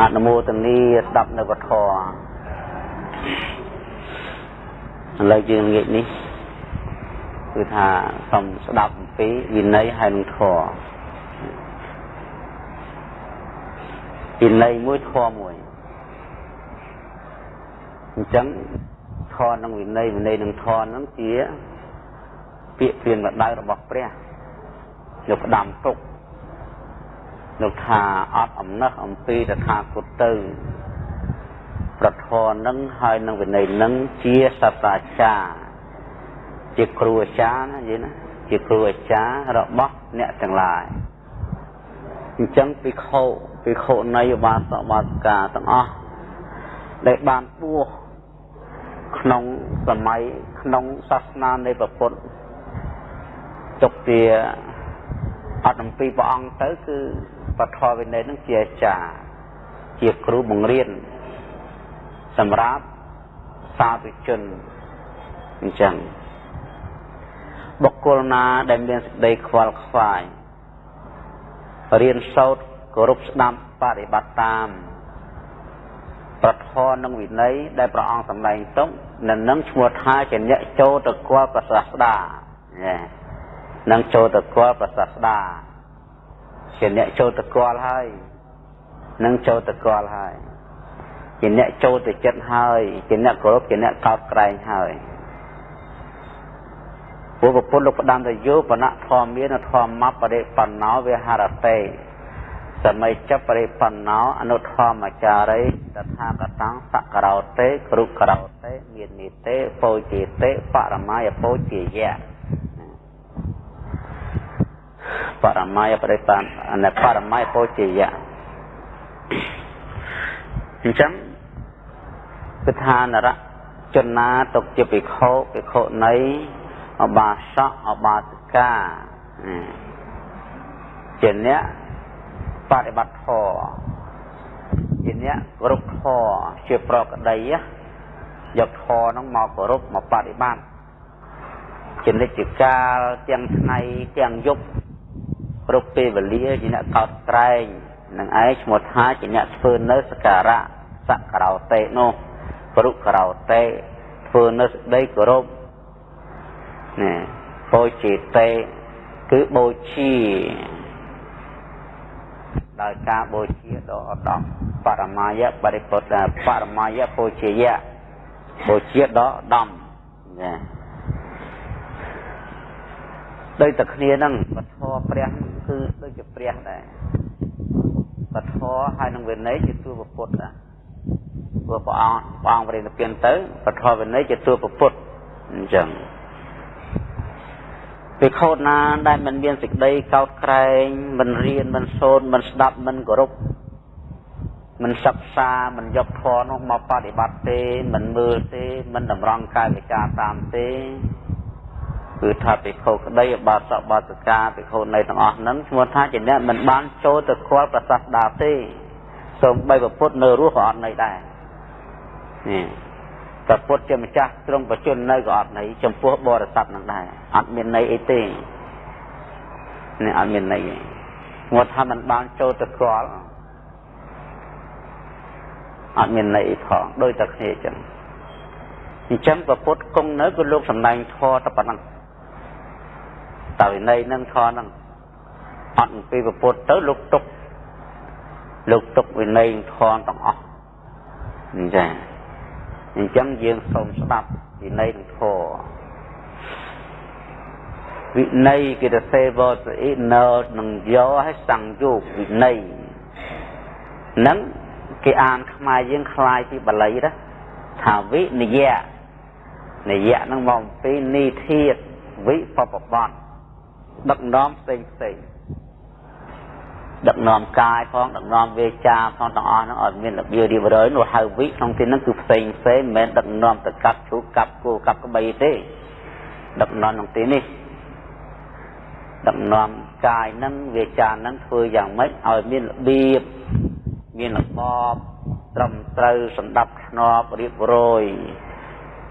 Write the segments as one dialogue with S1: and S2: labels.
S1: អនុមោទនីស្ដាប់នៅពធឥឡូវយើងងាកនេះគឺថាសូមស្ដាប់អំពីវិន័យហើយនឹងធម៌វិន័យមួយធម៌មួយអញ្ចឹងធម៌និងវិន័យវិន័យនិងធម៌ហ្នឹងជាពាក្យព្រានបដៅរបស់ព្រះលោកផ្ដាំទុក លោកថាអត់អំណះអំពីតថាគតទៅ ប្រធរនឹងហើយនឹងវិន័យនឹងជាសាស្ត្រាចារ្យជាគ្រូអាចារ្យណាយល់ណាជាគ្រូអាចារ្យរបស់អ្នកទាំងឡាយអញ្ចឹងពិខុពិខុនៃឧបាសកបាសិកាទាំងអស់ដែលបានបួសក្នុងសម័យក្នុងសាសនានៃព្រះពុទ្ធទុកជាអត់អំពីព្រះអង្គទៅគឺ បឋមវិន័យនឹងជាអាចារ្យជាគ្រូបង្រៀនសម្រាប់សាធុជនអញ្ចឹងបុគ្គលណាដែលមានសេចក្តីខ្វល់ខ្វាយរៀនសូត្រគោរពស្ដាប់បប្រតិបត្តិតាម ប្រធរនឹងវិន័យដែលព្រះអង្គសម្ដែងទុកនឹងនឹងឈ្មោះថាជាអ្នកចូលទៅគាល់ប្រសាស្ដានឹងចូលទៅគាល់ប្រសាស្ដា ជាអ្នកចូលទៅគាល់ហើយនឹងចូលទៅគាល់ហើយជាអ្នកចូលទៅចិត្តហើយជាអ្នកគោរពជាអ្នកកោតក្រែងហើយព្រោះប្រពុតលោកផ្ដាំទៅយោបណៈធម្មានធម្មបរិបណ្ណោវិហារតេសម័យចាប់បរិបណ្ណោអនុធម្មចារីតថាកតੰសករោតេគ្រុករោតេមាននិតេពោជេតេបរមាយពោជាយៈ បរមាយបរិបានអនបរមាយពោជាយៈអញ្ចឹងគឺថានរជនណាទុកជាភិក្ខុភិក្ខុនៃអបាសកអបាសិកាជាអ្នកបប្រតិបត្តិធម៌ជាអ្នកគោរពធម៌ជាប្រកដីយកធម៌ហ្នឹងមកគោរពមកបប្រតិបត្តិជានិច្ចកាលទាំងថ្ងៃទាំងយប់ គ្រប់ពេលវេលាជាអ្នកកោតក្រែងនឹងឯងឈ្មោះថាជាអ្នកធ្វើនៅសការៈសករោតេនោះព្រុករោតេធ្វើនៅសេចក្តីគោរពណាបូជាតេគឺបូជាដោយការបូជាដ៏ឧត្តមបរមាយបរិពុទ្ធបរមាយបូជាយៈបូជាដ៏ឧត្តមណា ដោយតែគ្នាហ្នឹងពធព្រះគឺដូចជាព្រះដែរពធហើយនឹងវិន័យជាទួពុទ្ធណាព្រោះព្រះអង្គព្រះអង្គបរិនិព្វានទៅពធវិន័យជាទួពុទ្ធអញ្ចឹងភិក្ខុណាដែលមិនមានសេចក្តីកោតក្រែងមិនរៀនមិនសូត្រមិនស្ដាប់មិនគោរពមិនសិក្សាមិនយកធម៌នោះមកបប្រតិបត្តិទេមិនមើលទេមិនតម្រង់កាយវិការតាមទេ គឺថាភិក្ខុក្តីបាសកបាសិកាភិក្ខុនៃទាំងអស់ហ្នឹងឈ្មោះថាជាអ្នកមិនបានចូលទៅខ្វល់ប្រសាសដាទេសូម្បីប្រពុតនៅរស់ក៏អត់នៅដែរនេះប្រពុតជាម្ចាស់ទ្រង់បជននៅក៏អត់នៅចំពោះបរិស័ទនឹងដែរអត់មានន័យអីទេនេះអត់មានន័យទេឈ្មោះថាមិនបានចូលទៅខ្វល់អត់មានន័យអីផងដូចតែគ្នាអញ្ចឹងអញ្ចឹងប្រពុតគង់នៅគឺលោកសំដែងធម៌តែប៉ុណ្ណឹង តើវិន័យនឹងធរនឹងអត់ពីពុទ្ធទៅលោកទុកលោកទុកវិន័យធរទាំងអស់អញ្ចឹងអញ្ចឹងយើងសូមស្ដាប់វិន័យនឹងធរវិន័យគេទៅសេវតអ៊ីណើនឹងយកឲ្យសង្យោគវិន័យនឹងគេអានខ្មែរយើងคล้ายពីបាលីណាថាវិនយៈនិយៈនឹងមកអំពីនីធាតវិបបបត្តិ ដឹកនាំផ្សេងផ្សេងដឹកនាំកាយផងដឹកនាំវាចាផងទាំងអស់ហ្នឹងអត់មានរបៀបរៀបរយនោះហៅវិក្នុងទីហ្នឹងគឺផ្សេងផ្សេងមិនមែនដឹកនាំទៅកាប់ឈូកកាប់គោកាប់ក្បីទេដឹកនាំក្នុងទីនេះដឹកនាំកាយហ្នឹងវាចាហ្នឹងធ្វើយ៉ាងម៉េចឲ្យមានរបៀបមានរបបត្រឹមត្រូវសម្ដាប់ធ្នាប់រៀបរយ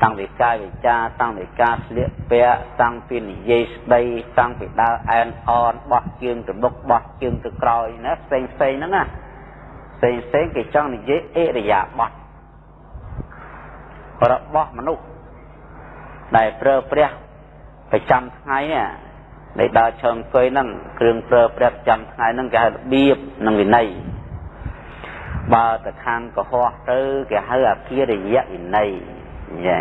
S1: តាំងពីកាយវិចាតាំងពីការស្លៀកពាក់តាំងពីនិយាយស្ដីតាំងពីដើរអែនអនបោះជើងទៅមុខបោះជើងទៅក្រោយណាផ្សេងផ្សេងហ្នឹងណាផ្សេងផ្សេងគេចង់និយាយអិរិយាបថរបស់មនុស្សដែលប្រើប្រាស់ប្រចាំថ្ងៃដែលដើរឈើអង្គុយហ្នឹងគ្រឿងប្រើប្រាស់ប្រចាំថ្ងៃហ្នឹងគេហៅរបៀបនិងវិន័យបើទៅខាងកុហកទៅគេហៅអគារិយវិន័យ យ៉ា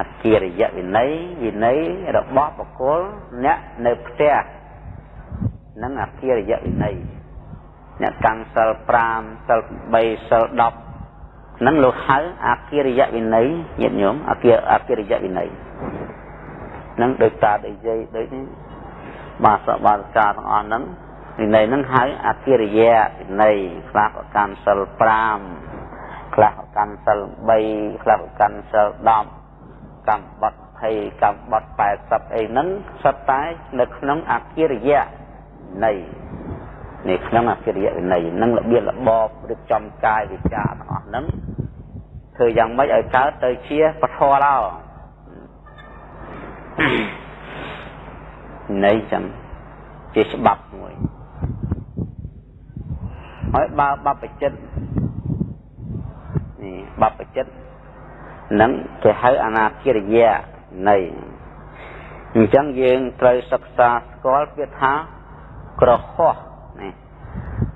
S1: អគារិយវិន័យវិន័យរបស់បុគ្គលអ្នកនៅផ្ទះនឹងអគារិយវិន័យអ្នកកាន់សិល5សិល3សិល10ហ្នឹងលោកហៅអគារិយវិន័យញាតិញោមអគាអគារិយវិន័យហ្នឹងដោយតាដូចយាយដូចនេះបាសបាសកាទាំងអស់ហ្នឹងវិន័យហ្នឹងហៅអគារិយវិន័យខ្លះក៏កាន់សិល5 ខ្លះក៏កាន់សិល3ខ្លះក៏កាន់សិល10កម្មបត្តិ20កម្មបត្តិ80អីហ្នឹងសុទ្ធតែនៅក្នុងអគារិយនៃនេះក្នុងអកិរិយវិន័យនឹងរបៀបរបបរៀបចំកាយវិការទាំងអស់ហ្នឹងធ្វើយ៉ាងម៉េចឲ្យកើតទៅជាពធឡោនៃចឹងជាច្បាប់មួយហើយបើបបចិត្ត នេះបបចិត្តនឹងគេហៅអនាគិរិយានៃអញ្ចឹងយើងត្រូវសិក្សាស្គាល់ពាក្យថាក្រហោះនេះ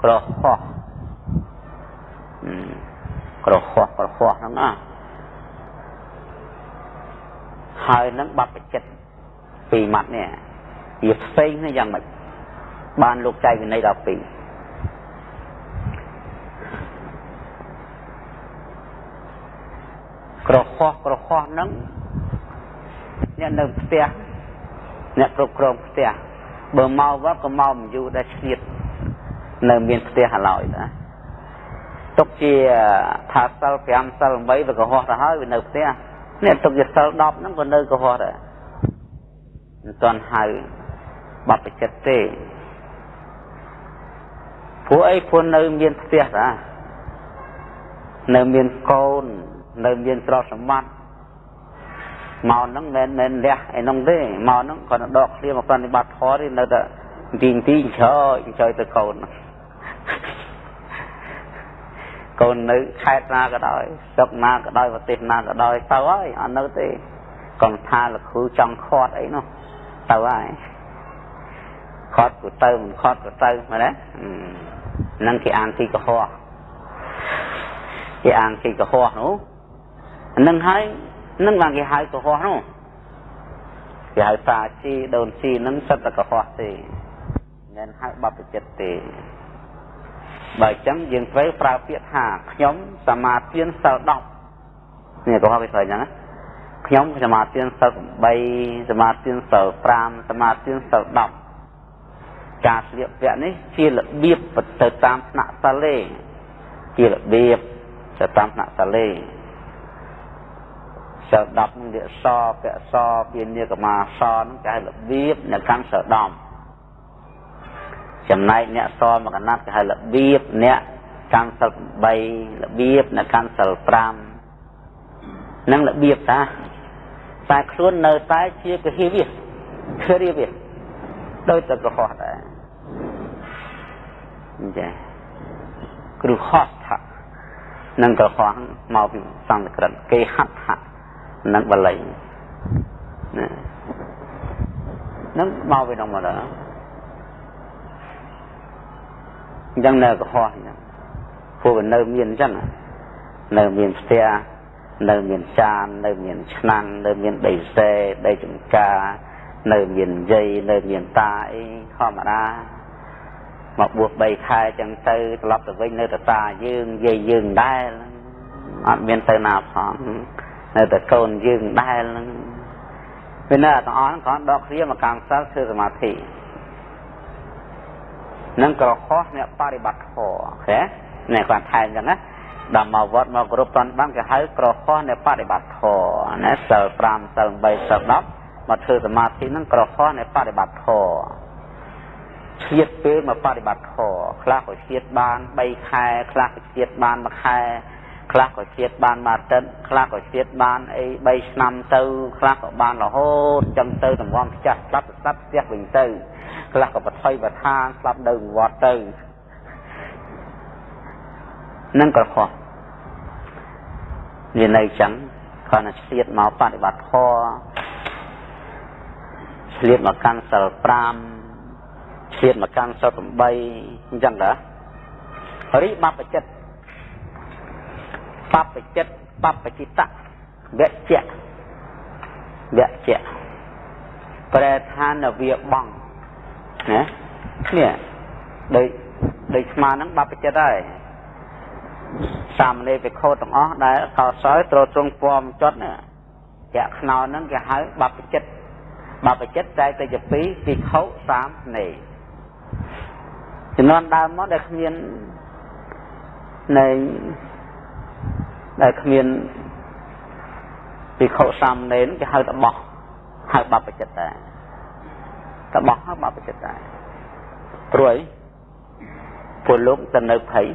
S1: ក្រហោះក្រហោះក្រហោះហ្នឹងណាហើយនឹងបបចិត្តពីរម៉ាត់នេះវាផ្សេងនេះយ៉ាងម៉េចបានលោកចែកវិន័យដល់ពីរ ក្រហោះក្រហោះហ្នឹងអ្នកនៅផ្ទះអ្នកគ្រប់គ្រងផ្ទះបើមកវត្តក៏មកមិនយូរដែរឆ្លៀតនៅមានផ្ទះឡើយណាទុកជាថាសិល5សិល8វាកុហកទៅហើយវានៅផ្ទះនេះទុកជាសិល10ហ្នឹងក៏នៅកុហកដែរមិនទាន់ហៅបបចិត្តទេព្រោះអីព្រោះនៅមានផ្ទះតានៅមានកូន នៅមានទ្រព្យសម្បត្តិមកហ្នឹងមិនមែនលះឯនោះទេមកហ្នឹងគាត់ដកគ្នាមកប្រតិបត្តិធម៌ទេនៅតែទីទីឆើចទៅកូនកូននៅខេត្តណាក៏ដោយស្រុកណាក៏ដោយប្រទេសណាក៏ដោយទៅហើយអត់នៅទេកុំថាលោកគ្រូចង់ខាត់អីនោះទៅហើយខាត់ក៏ទៅមិនខាត់ក៏ទៅមែនទេហ្នឹងគេអានទីកុហកគេអានទីកុហកនោះហ្នឹងហើយនឹងបានគេហៅកុហកនោះគេហៅតាជីដូនជីនឹងសិតតែកុហកទេមិនហៅបបចិត្តទេបើអញ្ចឹងយើងត្រូវប្រើពាក្យថាខ្ញុំសមាទានសិល10នេះកុហកគេស្អីចឹងណាខ្ញុំសមាទានសិល8សមាទានសិល5សមាទានសិល10ការស្លៀកពាក់នេះជារបៀបទៅតាមថ្នាក់សិលទេជារបៀបទៅតាមថ្នាក់សិលទេ សិល10នឹងវាសពៈសពានាកមាសនឹងគេហៅរបៀបនៅកាន់សិល10ចំណែកអ្នកសមកណាត់គេហៅរបៀបអ្នកកាន់សិល8របៀបអ្នកកាន់សិល5នឹងរបៀបតាតែខ្លួននៅតែជាកហិវិគ្រាវិដោយតែកុហកដែរអញ្ចឹងគ្រោះហត់ថានឹងកុហកមកពីសង្កក្រឹតគេហត់ថា និងបល័យណានឹងមកពីក្នុងមកដល់អញ្ចឹងនៅកុហកអញ្ចឹងពួកវានៅមានអញ្ចឹងនៅមានផ្ទះនៅមានចាននៅមានឆ្នាំងនៅមានដីសេដីចំការនៅមានយាយនៅមានតាអីធម្មតាមកបួស3ខែចឹងទៅត្រឡប់ទៅវិញនៅតតាយើងយាយយើងដែរអត់មានទៅណាផង នៅតែកូនយើងដែលនឹងពេលណាទាំងអស់គ្រាន់ដកគ្រាមកកម្មសិលធ្វើសមាធិនឹងក្រខុសអ្នកបរិបត្តិធម៌ឃើញនេះគាត់ថែមចឹងណាដល់មកវត្តមកគ្រប់តន់បានគេហៅក្រខុសអ្នកបរិបត្តិធម៌ណាសិល5សិល8សិល10មកធ្វើសមាធិនឹងក្រខុសអ្នកបរិបត្តិធម៌ឈៀតពេលមកបរិបត្តិធម៌ខ្លះក៏ឈៀតបាន3ខែខ្លះក៏ឈៀតបាន1ខែ ខ្លះក៏ជាតិបានមួយអាទិត្យខ្លះក៏ជាតិបានអី3ឆ្នាំទៅខ្លះក៏បានរហូតចឹងទៅតម្រាំផ្ទះស្លាប់ស្លាប់ផ្ទះវិញទៅខ្លះក៏បថុយបឋានស្លាប់នៅវត្តទៅនឹងក្រហមវានៅចឹងគ្រាន់តែឆ្លៀតមកបប្រតិបត្តិធម៌ឆ្លៀតមកកាន់សិល5ឆ្លៀតមកកាន់សិល8អញ្ចឹងតារីបបចិត្ត បបចិត្តបបចិត្តៈវៈជៈវៈជៈប្រែថានវាបងណានេះដូចដូចស្មាហ្នឹងបបចិត្តហើយសាមណេរភិក្ខុទាំងអស់ដែលកោសោយត្រូវទ្រង់ពំចត់នេះចាក់ខ្នោហ្នឹងគេហៅបបចិត្តបបចិត្តតែតែជាពីរភិក្ខុសាមណេរជំនាន់ដើមមកដែលគ្មាននៃ ដែលគ្មានភិក្ខុសាមណេរគេហៅតបោះហៅបបចិត្តដែរតបោះហៅបបចិត្តដែរព្រួយពលលោកទៅនៅភ័យ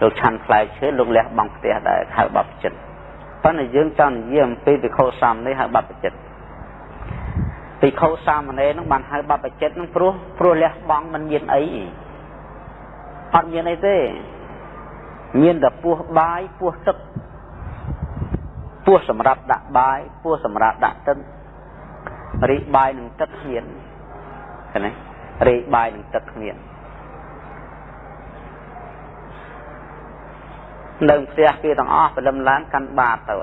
S1: លោកឆាន់ផ្លែឈើលោកលះបង់ផ្ទះដែរហៅបបចិត្តប៉ុន្តែយើងចង់និយាយអំពីភិក្ខុសាមណេរហៅបបចិត្តភិក្ខុសាមណេរនឹងបានហៅបបចិត្តនឹងព្រោះព្រោះលះបង់មិនមានអីអត់មានអីទេ មានតែពោះបាយពោះទឹកពោះសម្រាប់ដាក់បាយពោះសម្រាប់ដាក់ទឹករីបាយនឹងទឹកគ្មានឃើញទេរីបាយនឹងទឹកគ្មាននៅផ្ទះគេទាំងអស់ព្រលឹមឡើងកាន់បាតទៅ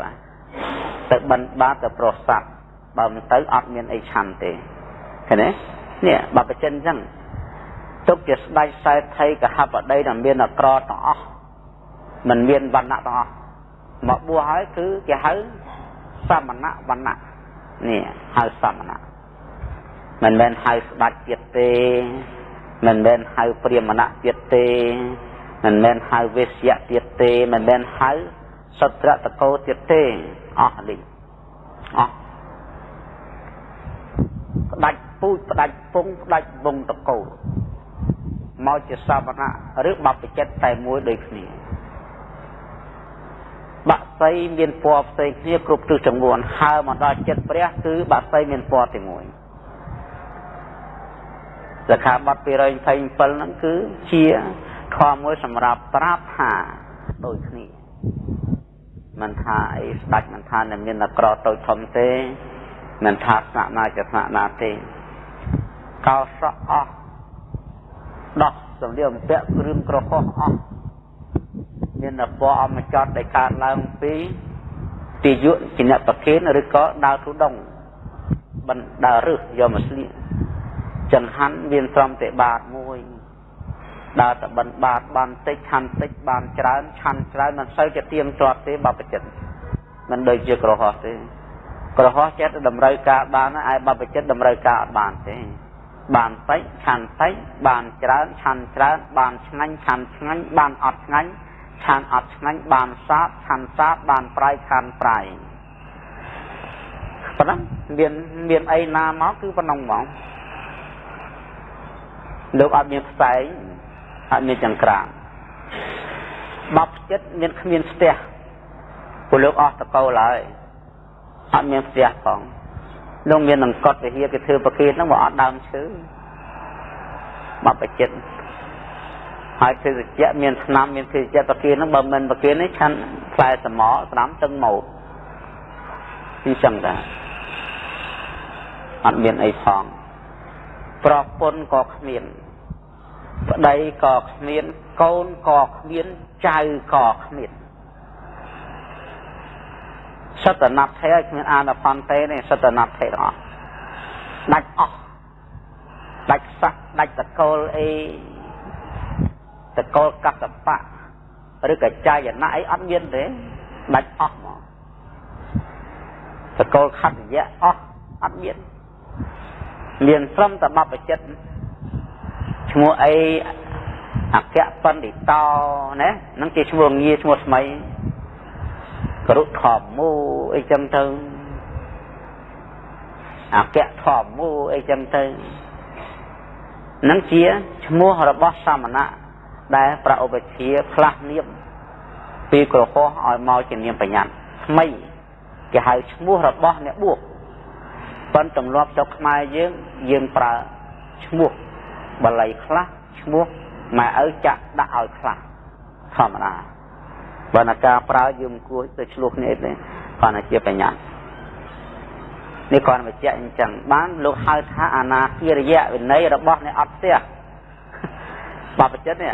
S1: ទៅបិណ្ឌបាតទៅប្រស័ព្ទបើមិនទៅអត់មានអីឆាន់ទេឃើញទេនេះបបចិនអញ្ចឹងទុកជាស្ដេចសែថីកហបតីដែលមានអក្រទាំងអស់ មិនមានវណ្ណៈទាំងអស់មកបួសហើយគឺគេហៅសមណៈវណ្ណៈនេះហៅសមណៈមិនមែនហៅស្ដេចទៀតទេមិនមែនហៅព្រាហ្មណៈទៀតទេមិនមែនហៅវេស្យៈទៀតទេមិនមែនហៅសត្រតកោទៀតទេអស់នេះអស់ផ្ដាច់ពូជផ្ដាច់ពងផ្ដាច់វងតកោមកជាសមណៈឬបព្វជិតតែមួយដូចគ្នា បាក់សីមានពណ៌ផ្សេងគ្នាគ្រប់ទិសចំនួនហើមកដល់ចិត្តព្រះគឺបាក់សីមានពណ៌តែមួយសិក្ខាបទ227ហ្នឹងគឺជាធម៌មួយសម្រាប់ប្រាប់ថាដូចគ្នាមិនថាអីស្ដាច់មិនថានឹងមានអក្រតូចធំទេមិនថាស្នាក់ណាជាស្នាក់ណាទេកោសក់អស់ដោះសម្លៀកបំពាក់គ្រឿងក្រហមអស់ មានពណ៌អមចត់ដែលកើតឡើងពីទាយុជាអ្នកប្រគេនឬក៏ដើរទុដងបណ្ដើររឹសយកមកស្លៀកចង្ហាន់មានត្រឹមតែបាតមួយដើរតបិណ្ឌបាតបានតិចឆាន់តិចបានច្រើនឆាន់ច្រើនមិនសូវជាទៀងទាត់ទេបបចិត្តមិនដូចជាក្រហោះទេក្រហោះចិត្តតម្រូវការបានឯបបចិត្តតម្រូវការអត់បានទេបានតិចឆាន់តិចបានច្រើនឆាន់ច្រើនបានឆ្ងាញ់ឆាន់ឆ្ងាញ់បានអត់ឆ្ងាញ់ ឆាន់អត់ឆ្ងាញ់បានសាបឆាន់សាបបានប្រៃឆាន់ប្រៃប៉ុណ្ណឹងមានមានអីណាមកគឺប៉ុណ្ណឹងហ្មងលោកអត់មានផ្សែងអត់មានចង្ក្រានបបចិត្តមានគ្មានស្ទះពលលោកអស់តកោឡើយអត់មានផ្ទះផងលោកមាននឹងកត់វិហារគេធ្វើប្រគេនហ្នឹងមកអត់ដើមឈើបបចិត្ត ហើយភេសជ្ជៈមានឆ្នាំមានភេសជ្ជៈប្រគេនហ្នឹងបើមិនប្រគេននេះឆាន់ផ្លែសមស្ដាំទឹងមកពីចឹងដែរអត់មានអីផងប្រពន្ធក៏គ្មានប្តីក៏គ្មានកូនក៏គ្មានចៅក៏គ្មានសតនដ្ឋេគ្មានអានផនទេនេះសតនដ្ឋេទាំងអស់ដាច់អស់ដាច់ស័កដាច់តកូលអី តកូលកសបៈឬក៏ចាយណៈអីអត់មានទេដាច់អស់មកតកូលខត្តយៈអស់អត់មានមានត្រឹមតែបបចិត្តឈ្មោះអីអគ្គបណ្ឌិតោណានឹងជាឈ្មោះងារឈ្មោះថ្មីករុធម្មមូអីចឹងទៅអគ្គធម្មមូអីចឹងទៅនឹងជាឈ្មោះរបស់សមណៈ ដែលប្រឧបជាផ្លាស់នាមពីក្រហោះឲ្យមកជានាមបញ្ញត្តិថ្មីគេហៅឈ្មោះរបស់អ្នកបួសប៉ុន្តែទម្លាប់ស្រុកខ្មែរយើងយើងប្រើឈ្មោះបាលីខ្លះឈ្មោះម៉ែឪចាក់ដាក់ឲ្យខ្លះធម្មតាបើណាការប្រើយើងគួរទៅឆ្លោះគ្នាទេគាត់តែជាបញ្ញត្តិនេះគាត់បញ្ជាក់អញ្ចឹងបានលោកហៅថាអនាគារយៈវិន័យរបស់អ្នកអត់ផ្ទះបបចិត្តនេះ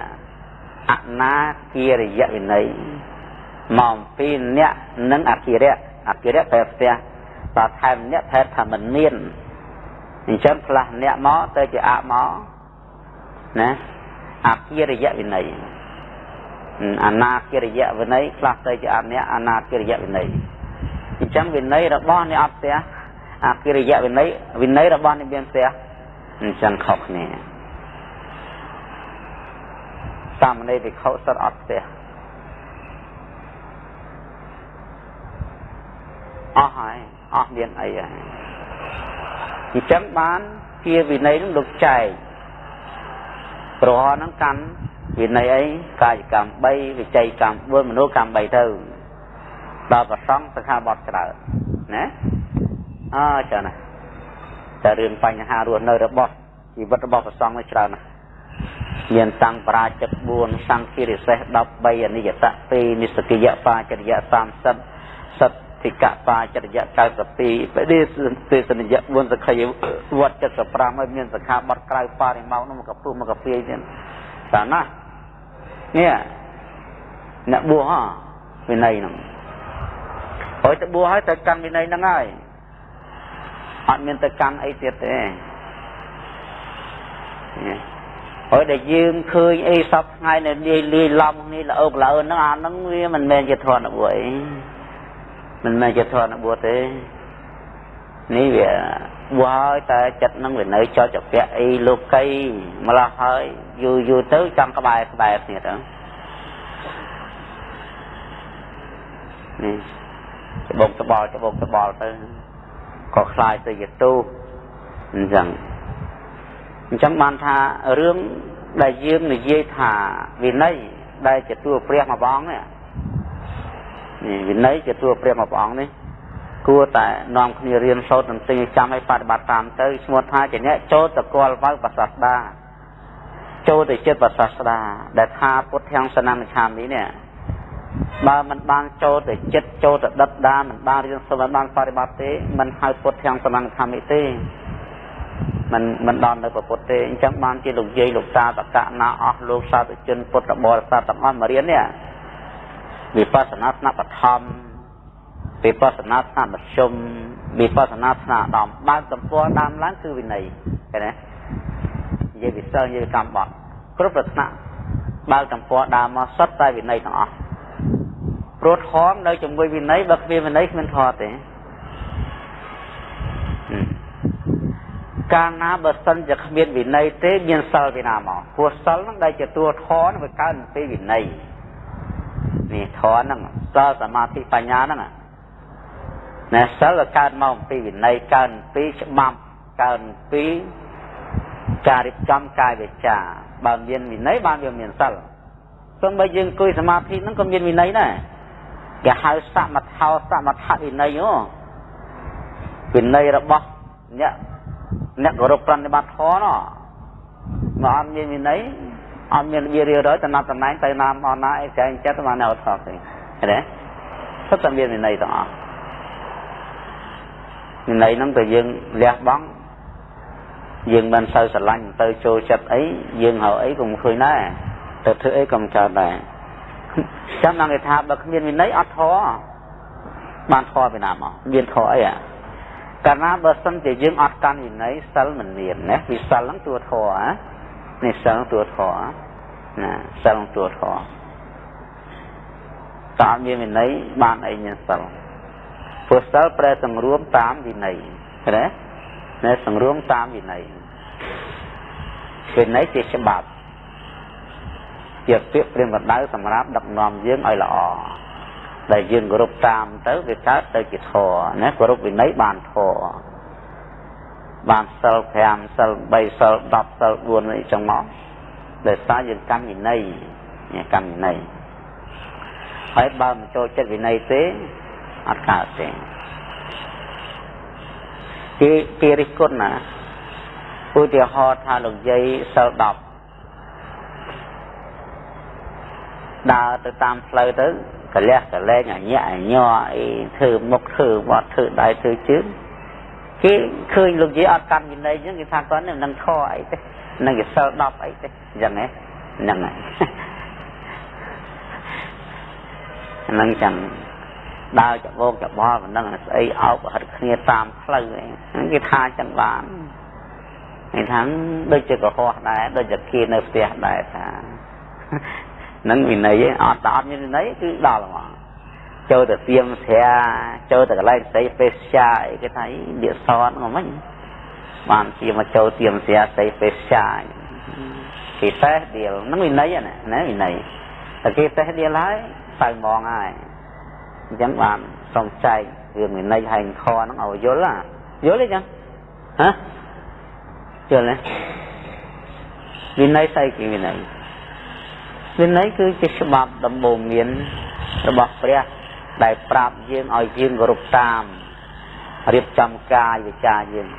S1: អនាគារយៈវិន័យមកអំពីអ្នកនិងអគារៈអគារៈតែផ្ទះបើថែមអ្នកថែថាមិនមានអញ្ចឹងផ្លាស់អ្នកមកទៅជាអមកណាអគារយៈវិន័យអនាគារយៈវិន័យផ្លាស់ទៅជាអអ្នកអនាគារយៈវិន័យអញ្ចឹងវិន័យរបស់អ្នកអត់ផ្ទះអគារយៈវិន័យវិន័យរបស់អ្នកមានផ្ទះអញ្ចឹងខុសគ្នា សាមណេរវិខុសិតអត់ផ្ទះអស់ហើយអស់មានអីហើយអញ្ចឹងបានជាវិន័យនឹងលោកចែកប្រហហ្នឹងកាន់វិន័យអីកាយកម្ម3វិច័យកម្ម4មនោកម្ម3ទៅដល់ប្រសងសខាបតច្រើនណាអើចាណាតែរឿងបញ្ហារស់នៅរបស់ជីវិតរបស់ប្រសងនេះច្រើនណាស់ មានតាំងបរាជិក4សង្ឃិរិសេស13អនិយតៈ2និសកិយបាចរិយ30សិទ្ធិកបាចរិយ92បដិទេសនិយ4សក្ខយវត្ត75ហើយមានសខាបត់ក្រៅបរិមោនោះមកកពុះមកកពីទៀតតាណានេះអ្នកបួសហ่าវិន័យហ្នឹងហើយទៅបួសហើយទៅកាន់វិន័យហ្នឹងហើយអត់មានទៅកាន់អីទៀតទេ ហើយដែលយើងឃើញអីសពថ្ងៃនៅលាយលាយឡំនេះល្អកល្អហ្នឹងអាហ្នឹងវាមិនមែនជាធនៈបួសអីមិនមែនជាធនៈបួសទេនេះវាបួសហើយតែចិត្តនឹងវានៅចោចពាក់អីលោកីម្ល៉េះហើយយូរយូរទៅចង់ក្បែរក្បែរគ្នាទៅនេះច្បងត្បល់ច្បងត្បល់ទៅក៏คล้ายទៅជាទូអញ្ចឹង អញ្ចឹងបានថារឿងដែលយើងនិយាយថាវិន័យដែលជាតួព្រះមួយព្រះអង្គនេះនេះវិន័យជាតួព្រះមួយព្រះអង្គនេះគួរតែនាំគ្នារៀនសូត្រនឹងទិញចាំឲ្យបប្រតិបត្តិតាមទៅឈ្មោះថាជាអ្នកចូលតកលវៅប្រសាស្ដាចូលទៅចិត្តប្រសាស្ដាដែលថាពុទ្ធាំងសនំឆាមនេះនេះបើមិនបានចូលទៅចិត្តចូលទៅដិតដាមិនបានរៀនសូត្រមិនបានបប្រតិបត្តិទេមិនហៅពុទ្ធទាំងសនំខមិទេ មិនមិនដល់នៅពុទ្ធទេអញ្ចឹងបានជាលោកយាយលោកតាតកណាអស់លោកសាធុជនពុទ្ធបរិស័ទទាំងអស់មករៀននេះវិបស្សនាស្នាបឋមវិបស្សនាស្នាមធ្យមវិបស្សនាស្នាដំបើកទំព័រដើមឡើងគឺវិន័យឃើញទេនិយាយវិសិលនិយាយកម្មបត់គ្រប់ប្រថ្នាក់បើកទំព័រដើមមកសុទ្ធតែវិន័យទាំងអស់ព្រោះធម៌នៅជាមួយវិន័យបើគ្មានវិន័យគ្មានធម៌ទេ កាលណាបើសិនជាគ្មានវិន័យទេ មានសិលពីណាមកព្រោះសិលហ្នឹងដែលជាតួធម៌វាកើតពីវិន័យនេះធម៌ហ្នឹងសិលសមាធិបញ្ញាហ្នឹងណាសិលកើតមកពីវិន័យកើតពីច្បាប់កើតពីការរៀបចំកាយវិចាបើមានវិន័យបានវាមានសិលសូម្បីយើងអង្គុយសមាធិហ្នឹងក៏មានវិន័យដែរគេហៅសមថោសមថវិន័យហ៎វិន័យរបស់អ្នក អ្នកគោរពប្រណិប័តធម៌នោះមកអត់មានវិន័យអត់មានវារៀបរយតំណតំណែងទៅណាមអណាអីចែងចិត្តមកនៅថតទេឃើញទេសុទ្ធតែមានវិន័យទាំងអស់វិន័យហ្នឹងទៅយើងលះបង់យើងមិនសូវស្រឡាញ់ទៅចូលចិត្តអីយើងហៅអីក៏មិនឃើញដែរទៅធ្វើអីក៏មិនកើតដែរចាំដល់គេថាបើគ្មានវិន័យអត់ធរបានធរពីណាមកមានធរអីអា កាលណាបើសិនជាយើងអត់កាន់វិន័យសិលមិនមានណាវិសិលហ្នឹងតួធរណានេះសិលតួធរណាសិលតួធរតើមានវិន័យបានអីមានសិលព្រោះសិលប្រែសង្រួមតាមវិន័យឃើញទេណែសង្រួមតាមវិន័យវិន័យជាច្បាប់ជាពាក្យព្រាមបណ្ដៅសម្រាប់ដឹកនាំយើងឲ្យល្អ ដែលយើងគោរពតាមទៅវាកើតទៅជាធម៌ណាគោរពវិន័យបានធម៌បានសិល5សិល3សិល10សិល4អីចឹងមកដោយសារយើងកម្មវិន័យកម្មវិន័យហើយបើមិនចូលចិត្តវិន័យទេអត់កើតទេគេគេរិះគន់ណាឧទាហរណ៍ថាលោកយាយសិល10ដើរទៅតាមផ្លូវទៅ កលះកលែងអញាក់អញ័រអីធ្វើមុខធ្វើបត់ធ្វើដៃធ្វើជើងគេឃើញលោកយាយអត់កាន់វិន័យអញ្ចឹងគេថាគាត់នឹងធေါ်អីទេនឹងគេសិល10អីទេអញ្ចឹងហ្នឹងហើយហ្នឹងចឹងដើរច្បោកច្បល់មិនដឹងស្អីអោបហិតគ្នាតាមផ្លូវហ្នឹងគេថាចឹងបានគេថាដូចជាកុហកដែរដូចជាគេនៅផ្ទះដែរថា នឹងវិន័យអត់តអត់មានវិន័យគឺដល់ហ្មងចូលទៅទៀមស្រាចូលទៅកន្លែងស្អីពេស្យាអីគេថាលាកសតហ្នឹងមិនបានជាមកចូលទៀមស្រាស្អីពេស្យាគេតេះដៀលហ្នឹងវិន័យណាណាវិន័យតែគេតេះដៀលហើយទៅហ្មងហើយអញ្ចឹងបានសុំចែករឿងវិន័យហែងខហ្នឹងឲ្យយល់យល់ទេចឹងហ៎យល់ទេវិន័យស្អីគេវិន័យ វិន័យគឺជាច្បាប់ដំបូងមានរបស់ព្រះដែលប្រាប់យើងឲ្យយើងគោរពតាមរៀបចំកាយវិចារយើង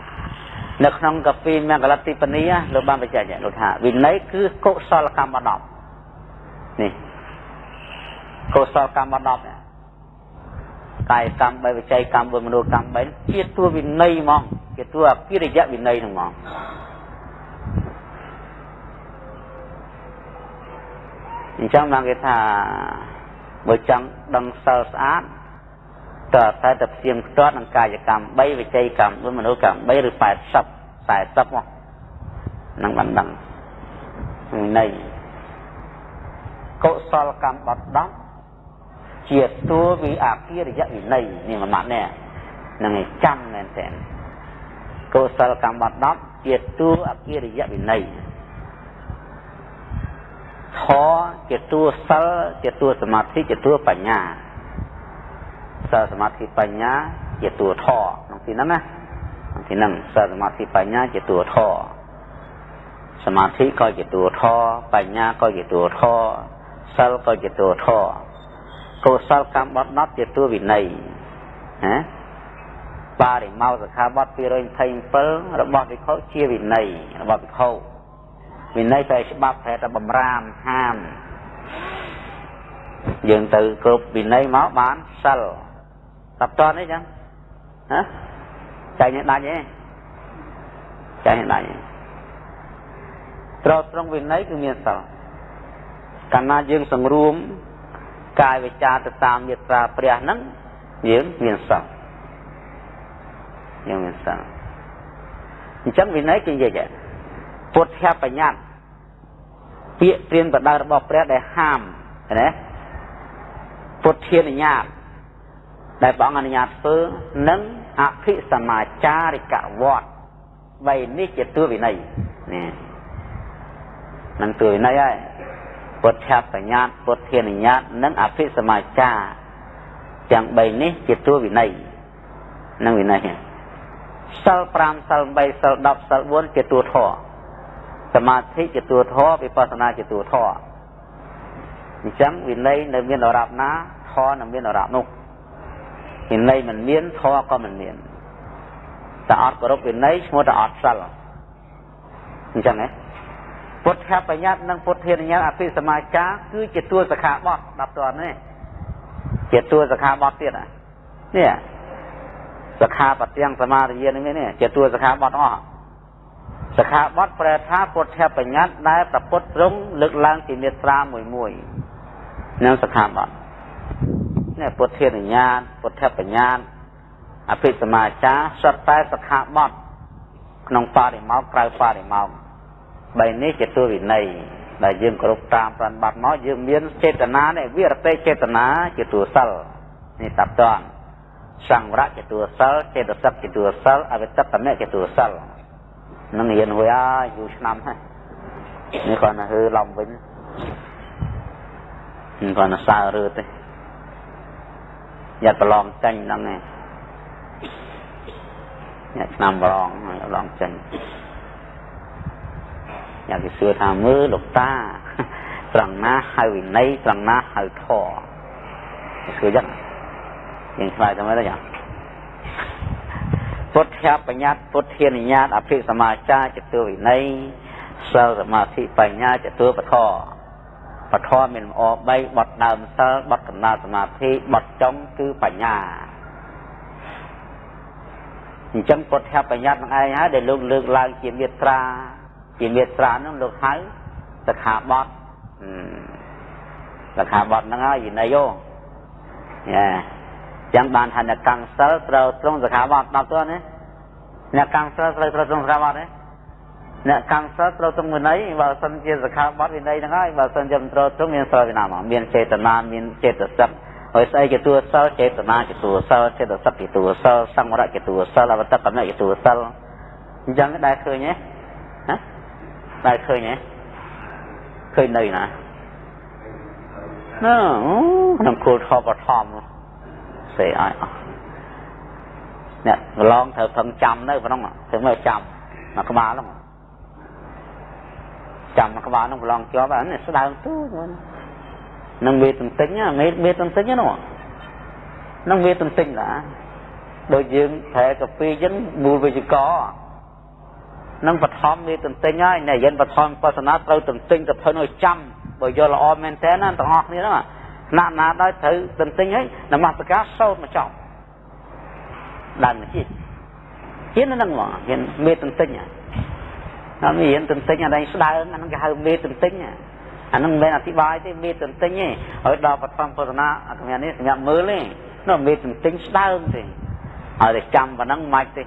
S1: នៅក្នុងកាពីមង្គលតិបនីលោកបានបញ្ជាក់លោកថាវិន័យគឺកុសលកម្ម10នេះកុសលកម្ម10នេះកាយកម្ម3វិច័យកម្ម4មនោកម្ម3ជាតួវិន័យហ្មងជាតួអកិរិយវិន័យហ្នឹងហ្មង អញ្ចឹងបានគេថាបើចង់ដឹងសិលស្អាតតើតែតែព្យាមផ្ទាត់នឹងកាយកម្ម3វិច័យកម្ម4មនោកម្ម3ឬ80 40មកនឹងបានដឹងវិន័យកុសលកម្មបត់10ជាតួវិអកិរិយវិន័យនេះមួយម៉ាត់នេះនឹងឲ្យចាំមែនតើកុសលកម្មបត់10ជាតួអកិរិយវិន័យ ធជាតួសិលជាតួសមាធិជាតួបញ្ញាសិលសមាធិបញ្ញាជាតួធក្នុងទីហ្នឹងណាក្នុងទីហ្នឹងសិលសមាធិបញ្ញាជាតួធសមាធិក៏ជាតួធបញ្ញាក៏ជាតួធសិលក៏ជាតួធកុសលកម្មបត់ដប់ជាតួវិន័យណាបារិមោសខាបត់227របស់វិខុជាវិន័យរបស់វិខុ វិន័យតែច្បាប់ប្រែតែបំរាមហាមយើងទៅគ្រប់វិន័យមកបានសិលតាប់តនេះចឹងណាចែកនេះដាច់ទេចែកនេះដាច់ត្រូវត្រង់វិន័យគឺមានសិលកាលណាយើងសង្រួមកាយវិចារទៅតាមមេត្រាព្រះហ្នឹងយើងមានសិលយើងមានសិលអញ្ចឹងវិន័យគឺនិយាយ ពុទ្ធបញ្ញត្តិពាក្យព្រានបដៅរបស់ព្រះដែលហាមណាពុទ្ធានុញ្ញាតដែលព្រះអង្គអនុញ្ញាតធ្វើនិងអភិសមាចារិកវត្ត3នេះជាតួវិន័យនេះនឹងតួវិន័យហើយពុទ្ធបញ្ញត្តិពុទ្ធានុញ្ញាតនិងអភិសមាចារទាំង3នេះជាតួវិន័យនឹងវិន័យសិល5សិល8សិល10សិល4ជាតួធម៌ សមាធិជាតួធម៌វិបស្សនាជាតួធម៌អញ្ចឹងវិន័យនៅមានអរាប់ណាធម៌នៅមានអរាប់នោះវិន័យមិនមានធម៌ក៏មិនមានតែអត់គោរពវិន័យឈ្មោះតែអត់សិលអញ្ចឹងហ៎ពុទ្ធបញ្ញត្តិនិងពុទ្ធានុញ្ញាតអភិសមាចារគឺជាតួសខាបតដល់តនេះជាតួសខាបតទៀតនេះសខាបទាំងសមាធិនេះនេះជាតួសខាបតអស់ សខាបតប្រែថាពុទ្ធបញ្ញត្តិដែលប្រពុតត្រង់លើកឡើងជាមេត្រាមួយមួយនឹងសខាបតនេះពុទ្ធានុញ្ញាតពុទ្ធបញ្ញត្តិអភិសមាចារសុទ្ធតែសខាបតក្នុងបរិមោកក្រៅបរិមោកបីនេះជាទួវិន័យដែលយើងគ្រប់តាមប្រណបត្តិមកយើងមានចេតនានេះវិរតេចេតនាជាទួសិលនេះតាប់តនសង្វរៈជាទួសិលចេតសិកជាទួសិលអវិតតមៈជាទួសិល នឹងរៀនហួយហើយយូរឆ្នាំហើយនេះគាត់ទៅហឺឡំវិញគាត់ទៅសើរើទេយ៉ាត់ប្រឡងចាញ់ហ្នឹងឯងញ៉ាំឆ្នាំប្រឡងប្រឡងចាញ់ញ៉ាំគេសួរថាមើលលោកតាត្រង់ណាហៅវិន័យត្រង់ណាហៅធម៌សួរយ៉ាងយើងឆ្លើយទៅមើលយ៉ាង ពុទ្ធបញ្ញត្តិពុទ្ធានុញ្ញាតអភិសមាចាចតុវិន័យសិលសមាធិបញ្ញាចតុបធរបធម៌មានល្អ3បត់ដើមសិលបត់កំណើសមាធិបត់ចុងគឺបញ្ញាអញ្ចឹងពុទ្ធបញ្ញត្តិនឹងឯងហើយដែលលោកលើកឡើងជាមេត្រា ជាមេត្រានឹងលោកហៅសខាបត់សខាបត់ហ្នឹងហើយវិន័យយោយ៉ា ចឹងបានថាអ្នកកាំងសិលត្រូវត្រង់សខាបត់ដល់ទៅណាអ្នកកាំងសិលត្រូវត្រូវត្រង់សខាបត់ទេអ្នកកាំងសិលត្រូវត្រង់វិន័យបើសិនជាសខាបត់វិន័យហ្នឹងហើយបើសិនជាមិនត្រូវត្រង់មានសិលវិណាមកមានចេតនាមានចេតសិកហើយស្អីជាតួសិលចេតនាជាតួសិលចេតសិកជាតួសិលសង្វរៈជាតួសិលអវតកម្មជាតួសិលអញ្ចឹងដែរឃើញទេហ៎ដែរឃើញទេឃើញនៅណាណ៎ក្នុងគោលធម៌បឋម សេឲ្យអស់អ្នកកន្លងត្រូវផឹងចាំនៅក្នុងถึงមកចាំមកក្បាលហ្នឹងចាំមកក្បាលហ្នឹងកន្លងជាប់អានេះស្ដើងទូហ្នឹងនឹងវាទន្ទិញមេមេទន្ទិញហ្នឹងនឹងវាទន្ទិញឡាដូចយើងប្រែកាពីអញ្ចឹងមូលវិជ្ជកនឹងបឋមវាទន្ទិញហើយអ្នកយិនបឋមបស្សនាត្រូវទន្ទិញទៅធ្វើឲ្យចាំបើយល់ល្អមែនតើណាទាំងអស់គ្នាហ្នឹង ណាណាដោយត្រូវទន្ទិញហើយនមស្ការសូត្រមកចប់ដើមជាតិហ៊ាននឹងមកហ៊ានមេទន្ទិញអត់មានហ៊ានទន្ទិញអត់ឯងស្ដើងអានឹងគេហៅមេទន្ទិញអានឹងមិនមែនអធិប្បាយទេមេទន្ទិញទេហើយដល់បឋមពុទ្ធនាអាកម្មនេះសម្រាប់មើលទេនោះមេទន្ទិញស្ដើងទេឲ្យតែចាំប៉ុណ្ណឹងមិនទេ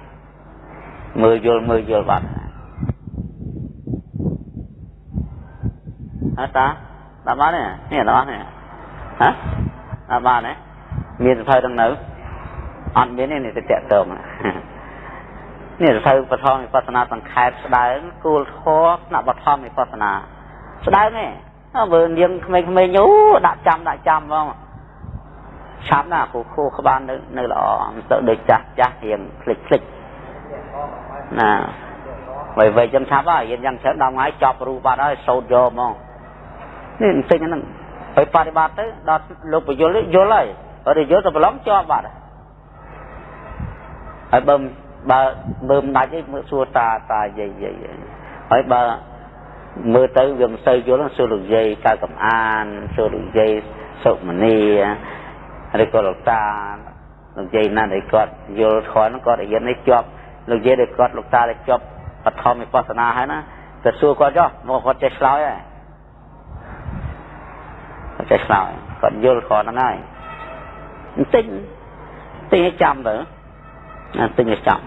S1: មើលយល់មើលយល់បាត់អត់តាតាមនេះនេះដល់នេះ ហ៎អត់បានទេមានសភៅទាំងនៅអត់មានទេនេះទៅតាក់តងនេះសភៅបឋមវិបស្សនាសង្ខេបស្ដើងគោលធម៌ថ្នាក់បឋមវិបស្សនាស្ដើងទេមើលនាងក្មេងៗអូដាក់ចាំដាក់ចាំហ្មងឆាប់ណាគ្រូគ្រូក្បាលនៅនៅល្អមិនទៅដូចចាស់ចាស់រៀងភ្លេចភ្លេចណាវៃវៃចឹងឆាប់ហើយយើងយ៉ាងច្រើនដល់ថ្ងៃចប់រូបបាត់ហើយសោតយកហ្មងនេះបន្តិចហ្នឹង ហើយបប្រតិបត្តិទៅដល់លោកពយល់យល់ហើយហើយយល់ទៅប្រឡងជាប់បាត់ហើយបើបើមើលមិនដាច់ទេមើលសួរតាតាយាយយាយហើយបើមើលទៅវាមិនសូវយល់សួរលោកយាយកៅកំអានសួរលោកយាយសុមនីឬក៏លោកតាលោកយាយណាដែលគាត់យល់ខនគាត់រៀននេះជាប់លោកយាយដែលគាត់លោកតាដែលជាប់បឋមវិបស្សនាហើយណាទៅសួរគាត់ចុះមកគាត់ចេះឆ្លើយហើយ គាត់ចេះឆ្លើយគាត់យល់គាត់ហ្នឹងហើយបន្តិចតិចឲ្យចាំទៅតិចឲ្យចាំ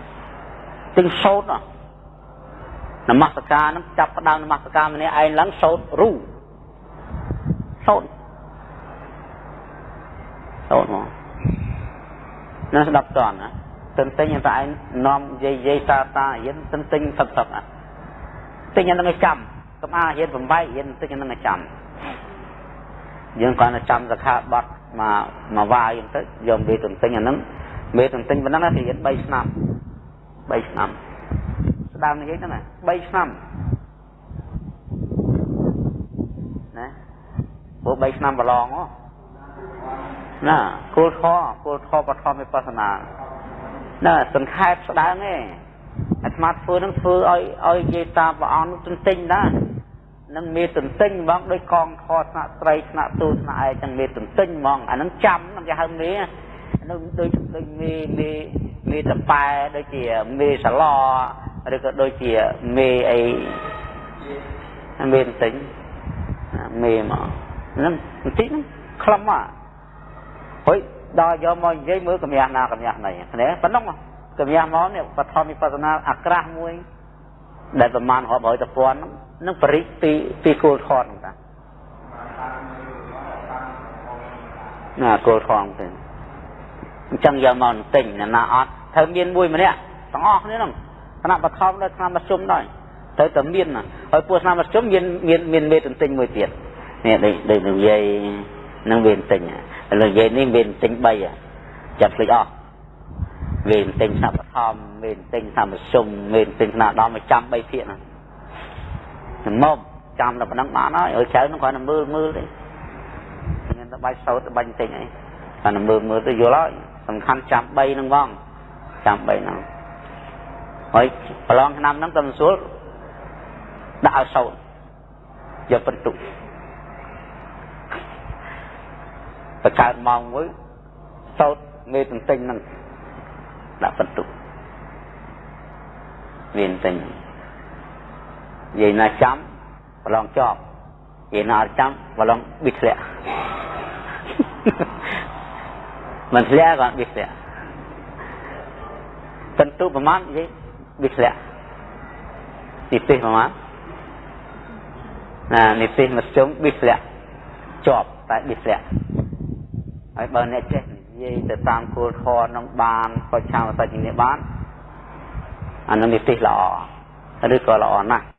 S1: តិចសោតនមស្ការហ្នឹងចាប់ផ្ដើមនមស្ការម្នាក់ឯងឡើងសោតរូសោតសោតមកណាស្ដាប់តន់ណាទន្ទិញតែឯងនាំយាយយាយតាតារៀនទន្ទិញសឹកសឹកណាទិញហ្នឹងឲ្យចាំកុំអារៀនបំបែករៀនទិញហ្នឹងឲ្យចាំ យើងគាត់តែចាំសខាបត់មកមកវាយទៅយកមេទន្ទិញអាហ្នឹងមេទន្ទិញប៉ុណ្ណឹងគេរៀន3ឆ្នាំ3ឆ្នាំស្ដាមនិយាយហ្នឹង3ឆ្នាំណាព្រោះ3ឆ្នាំប្រឡងណាគោលធម៌គោលធម៌បឋមវិបស្សនាណាសង្ខេបស្ដើងឯងអាត្មាធ្វើនឹងធ្វើឲ្យឲ្យនិយាយតាមព្រះអង្គទន្ទិញដែរ នឹងមានទន្ទិញហ្មងដោយកងខស្នាក់ស្រីស្នាក់ទូស្នាក់ឯងចឹងមានទន្ទិញហ្មងអានឹងចាំនឹងគេហៅមេនឹងដូចដូចមេមេមេតប៉ែដូចជាមេសឡឬក៏ដូចជាមេអីមេទន្ទិញមេមកហ្នឹងបន្តិចហ្នឹងខ្លឹមមកហើយដល់យកមកនិយាយមើលកម្រាស់ណាកម្រាស់ណីគ្នាប៉ុណ្ណឹងកម្រាស់មកនេះបឋមវិបស្សនាអាក្រាស់មួយដែលប្រមាណរាប់រយតពាន់នឹង បរិទ្ធពីពីគោលធម៌ហ្នឹងតាណាគោលធម៌ទៅអញ្ចឹងយកមកទិញណាអត់ត្រូវមានមួយម្នាក់ទាំងអស់គ្នាហ្នឹងគណៈបឋមដល់ឆ្នាំមធ្យមដែរត្រូវតែមានហើយពួកឆ្នាំមធ្យមមានមានមានមេទន្ទិញមួយទៀតនេះដូចដូចនិយាយនឹងវាទិញលោកនិយាយនេះវាទិញ3ចាប់ភ្លេចអស់វាទិញថ្នាក់បឋមវាទិញថ្នាក់មធ្យមវាទិញថ្នាក់ដល់មកចាំ3ភាគហ្នឹង មកចាំតែប៉ុណ្ណឹងបានហើយឲ្យច្រើនហ្នឹងគ្រាន់តែមើលមើលទេមានតែបាច់សោតបាញ់ទិញអីគ្រាន់តែមើលមើលទៅយល់ហើយសំខាន់ចាំ3ហ្នឹងផងចាំ3ហ្នឹងហើយប្រឡងឆ្នាំហ្នឹងទៅមិនស្រួលដាក់ឲ្យសោតយកបន្ទុកបកើតម៉ោងមួយសោតមេទន្ទិញហ្នឹងដាក់បន្ទុកមានទិញនិ យាយណាចាំប្រឡងជាប់និយាយណាអត់ចាំប្រឡងប៊ីធ្លាក់មិនធ្លាក់ក៏ប៊ីធ្លាក់បន្ទុកប្រមាណនិយាយប៊ីធ្លាក់និទេសប្រមាណណានិទេសមធ្យមប៊ីធ្លាក់ជាប់តែប៊ីធ្លាក់ហើយបើអ្នកចេះនិយាយទៅតាមគោលធម៌នឹងបានក៏ឆាវសាច់នេះបានអានឹងនិទេសល្អឬក៏ល្អណាស់